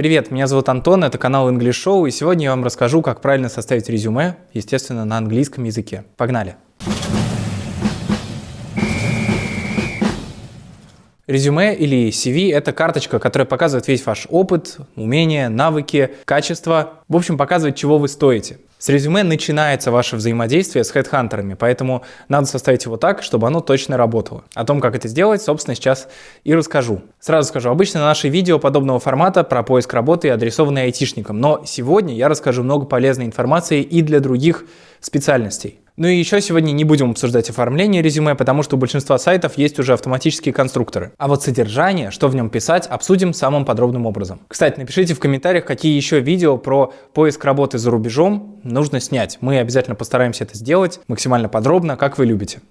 Привет, меня зовут Антон, это канал English Show, и сегодня я вам расскажу, как правильно составить резюме, естественно, на английском языке. Погнали! Резюме или CV – это карточка, которая показывает весь ваш опыт, умения, навыки, качества, в общем, показывает, чего вы стоите. С резюме начинается ваше взаимодействие с хедхантерами, поэтому надо составить его так, чтобы оно точно работало. О том, как это сделать, собственно, сейчас и расскажу. Сразу скажу, обычно наши видео подобного формата про поиск работы адресованы айтишникам, но сегодня я расскажу много полезной информации и для других специальностей. Ну и еще сегодня не будем обсуждать оформление резюме, потому что у большинства сайтов есть уже автоматические конструкторы. А вот содержание, что в нем писать, обсудим самым подробным образом. Кстати, напишите в комментариях, какие еще видео про поиск работы за рубежом нужно снять. Мы обязательно постараемся это сделать максимально подробно, как вы любите.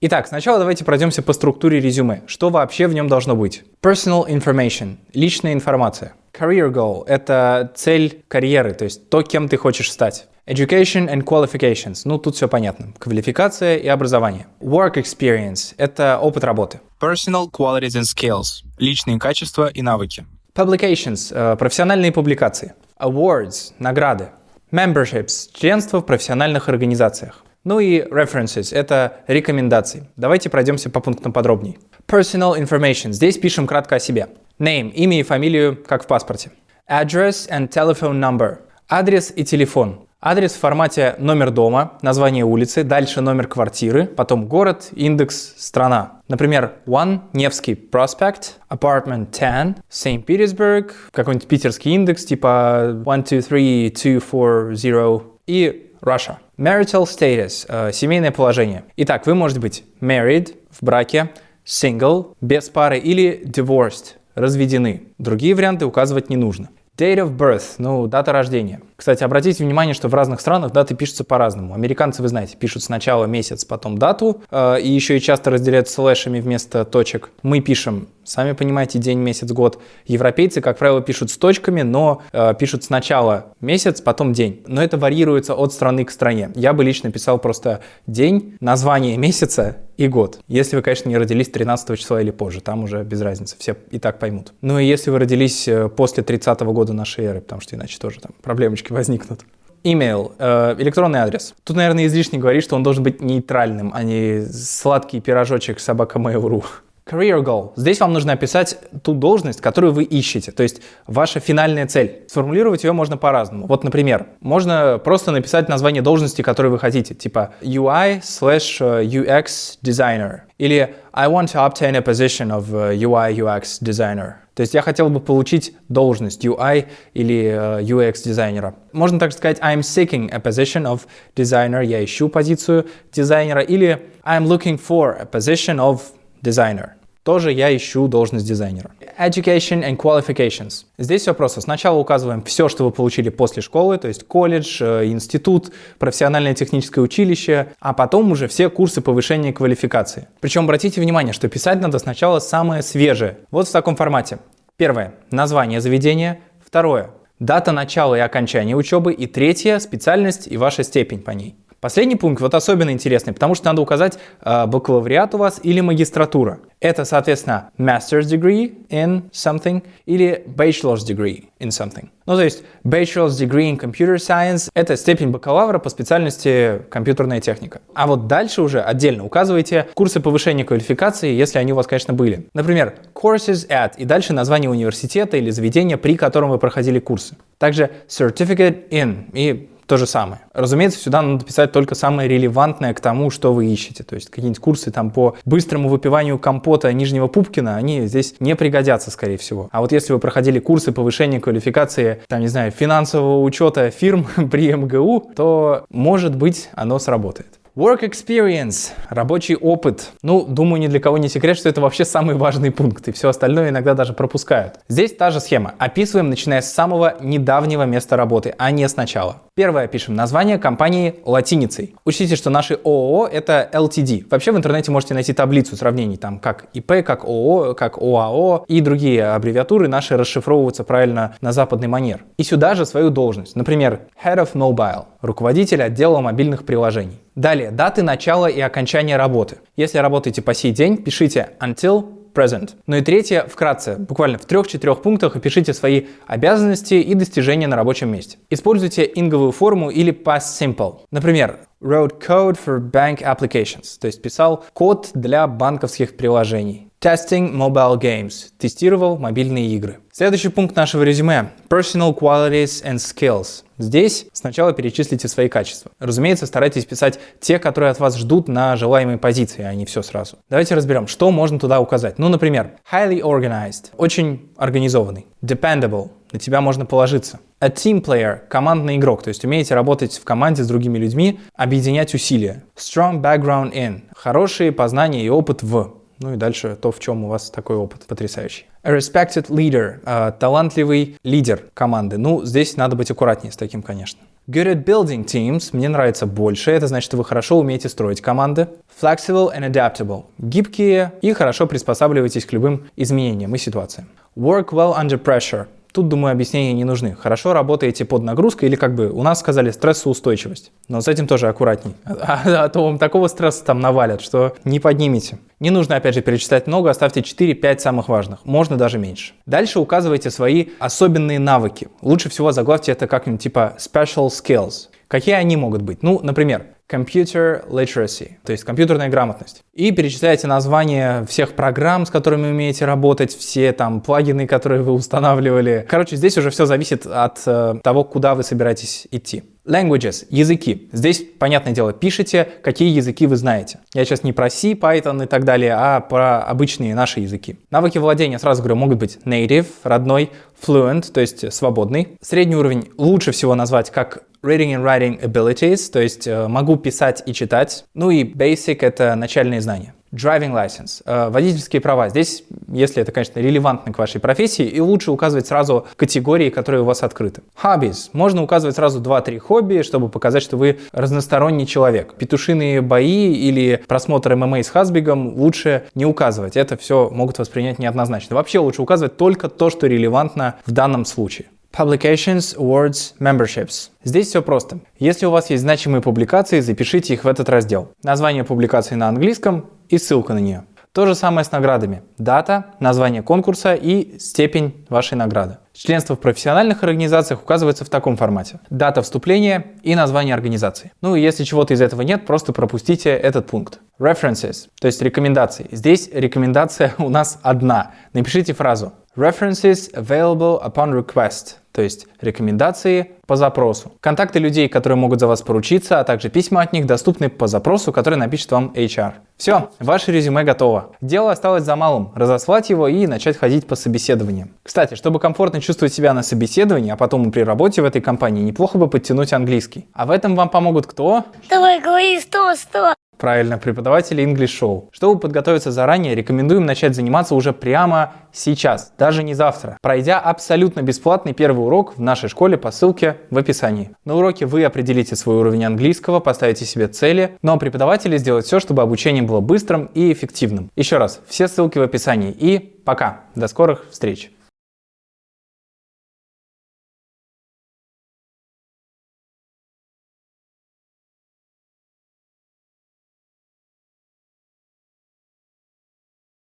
Итак, сначала давайте пройдемся по структуре резюме. Что вообще в нем должно быть? Personal information – личная информация. Career goal – это цель карьеры, то есть то, кем ты хочешь стать. Education and qualifications – ну тут все понятно. Квалификация и образование. Work experience – это опыт работы. Personal qualities and skills – личные качества и навыки. Publications э, – профессиональные публикации. Awards – награды. Memberships – членство в профессиональных организациях. Ну и references – это рекомендации. Давайте пройдемся по пунктам подробнее. Personal information – здесь пишем кратко о себе. Name – имя и фамилию, как в паспорте. Address and telephone number – адрес и телефон. Адрес в формате номер дома, название улицы, дальше номер квартиры, потом город, индекс, страна. Например, One, Невский Prospect, Apartment 10, St. Petersburg, какой-нибудь питерский индекс типа 123240 и Russia. Marital status э, – семейное положение. Итак, вы можете быть married – в браке, single – без пары или divorced – разведены. Другие варианты указывать не нужно. Date of birth, ну, дата рождения. Кстати, обратите внимание, что в разных странах даты пишутся по-разному. Американцы, вы знаете, пишут сначала месяц, потом дату, э, и еще и часто разделяют слэшами вместо точек. Мы пишем, сами понимаете, день, месяц, год. Европейцы, как правило, пишут с точками, но э, пишут сначала месяц, потом день. Но это варьируется от страны к стране. Я бы лично писал просто день, название месяца и год. Если вы, конечно, не родились 13 числа или позже, там уже без разницы, все и так поймут. Ну и если вы родились э, после 30 -го года нашей эры, потому что иначе тоже там проблемочки ошибки возникнут. Email, э, электронный адрес. Тут, наверное, излишне говорить, что он должен быть нейтральным, а не сладкий пирожочек собака Mail.ru. Career goal. Здесь вам нужно описать ту должность, которую вы ищете, то есть ваша финальная цель. Сформулировать ее можно по-разному. Вот, например, можно просто написать название должности, которую вы хотите, типа UI slash э, UX designer или I want to obtain a position of э, UI UX designer. То есть я хотел бы получить должность UI или uh, UX дизайнера. Можно также сказать I'm seeking a position of designer, я ищу позицию дизайнера, или I'm looking for a position of designer тоже я ищу должность дизайнера. Education and qualifications. Здесь все просто. Сначала указываем все, что вы получили после школы, то есть колледж, э, институт, профессиональное техническое училище, а потом уже все курсы повышения квалификации. Причем обратите внимание, что писать надо сначала самое свежее. Вот в таком формате. Первое. Название заведения. Второе. Дата начала и окончания учебы. И третье. Специальность и ваша степень по ней. Последний пункт вот особенно интересный, потому что надо указать э, бакалавриат у вас или магистратура. Это, соответственно, master's degree in something или bachelor's degree in something. Ну, то есть bachelor's degree in computer science – это степень бакалавра по специальности компьютерная техника. А вот дальше уже отдельно указывайте курсы повышения квалификации, если они у вас, конечно, были. Например, courses at и дальше название университета или заведения, при котором вы проходили курсы. Также certificate in и то же самое. Разумеется, сюда надо писать только самое релевантное к тому, что вы ищете. То есть какие-нибудь курсы там по быстрому выпиванию компота Нижнего Пупкина, они здесь не пригодятся, скорее всего. А вот если вы проходили курсы повышения квалификации, там, не знаю, финансового учета фирм при МГУ, то, может быть, оно сработает. Work experience, рабочий опыт. Ну, думаю, ни для кого не секрет, что это вообще самый важный пункт, и все остальное иногда даже пропускают. Здесь та же схема. Описываем, начиная с самого недавнего места работы, а не сначала. Первое пишем название компании латиницей. Учтите, что наши ООО это LTD. Вообще в интернете можете найти таблицу сравнений, там как ИП, как ООО, как ОАО и другие аббревиатуры наши расшифровываются правильно на западный манер. И сюда же свою должность. Например, Head of Mobile, руководитель отдела мобильных приложений. Далее, даты начала и окончания работы. Если работаете по сей день, пишите until present. Ну и третье, вкратце, буквально в трех-четырех пунктах опишите свои обязанности и достижения на рабочем месте. Используйте инговую форму или past simple. Например, wrote code for bank applications, то есть писал код для банковских приложений. Testing mobile games. Тестировал мобильные игры. Следующий пункт нашего резюме. Personal qualities and skills. Здесь сначала перечислите свои качества. Разумеется, старайтесь писать те, которые от вас ждут на желаемой позиции, а не все сразу. Давайте разберем, что можно туда указать. Ну, например, highly organized. Очень организованный. Dependable. На тебя можно положиться. A team player – командный игрок, то есть умеете работать в команде с другими людьми, объединять усилия. Strong background in – хорошие познания и опыт в. Ну и дальше то, в чем у вас такой опыт потрясающий. A respected leader, uh, талантливый лидер команды. Ну, здесь надо быть аккуратнее с таким, конечно. Good at building teams, мне нравится больше, это значит, что вы хорошо умеете строить команды. Flexible and adaptable, гибкие и хорошо приспосабливаетесь к любым изменениям и ситуациям. Work well under pressure, Тут, думаю, объяснения не нужны. Хорошо работаете под нагрузкой или как бы у нас сказали стрессоустойчивость. Но с этим тоже аккуратней. А, а, то вам такого стресса там навалят, что не поднимете. Не нужно, опять же, перечислять много, оставьте 4-5 самых важных. Можно даже меньше. Дальше указывайте свои особенные навыки. Лучше всего заглавьте это как-нибудь типа special skills. Какие они могут быть? Ну, например, Computer Literacy, то есть компьютерная грамотность. И перечисляете названия всех программ, с которыми умеете работать, все там плагины, которые вы устанавливали. Короче, здесь уже все зависит от э, того, куда вы собираетесь идти. Languages – языки. Здесь, понятное дело, пишите, какие языки вы знаете. Я сейчас не про C, Python и так далее, а про обычные наши языки. Навыки владения, сразу говорю, могут быть native, родной, fluent, то есть свободный. Средний уровень лучше всего назвать как reading and writing abilities, то есть э, могу писать и читать. Ну и basic — это начальные знания. Driving license, э, водительские права. Здесь, если это, конечно, релевантно к вашей профессии, и лучше указывать сразу категории, которые у вас открыты. Hobbies. Можно указывать сразу 2-3 хобби, чтобы показать, что вы разносторонний человек. Петушиные бои или просмотр ММА с Хасбигом лучше не указывать. Это все могут воспринять неоднозначно. Вообще лучше указывать только то, что релевантно в данном случае. Publications, Awards, Memberships. Здесь все просто. Если у вас есть значимые публикации, запишите их в этот раздел. Название публикации на английском и ссылка на нее. То же самое с наградами. Дата, название конкурса и степень вашей награды. Членство в профессиональных организациях указывается в таком формате. Дата вступления и название организации. Ну и если чего-то из этого нет, просто пропустите этот пункт. References, то есть рекомендации. Здесь рекомендация у нас одна. Напишите фразу References available upon request, то есть рекомендации по запросу. Контакты людей, которые могут за вас поручиться, а также письма от них доступны по запросу, который напишет вам HR. Все, ваше резюме готово. Дело осталось за малым – разослать его и начать ходить по собеседованиям. Кстати, чтобы комфортно чувствовать себя на собеседовании, а потом и при работе в этой компании, неплохо бы подтянуть английский. А в этом вам помогут кто? Давай, говори сто, сто. Правильно, преподаватели English Show. Чтобы подготовиться заранее, рекомендуем начать заниматься уже прямо сейчас, даже не завтра, пройдя абсолютно бесплатный первый урок в нашей школе по ссылке в описании. На уроке вы определите свой уровень английского, поставите себе цели, но ну а преподаватели сделают все, чтобы обучение было быстрым и эффективным. Еще раз, все ссылки в описании и пока, до скорых встреч!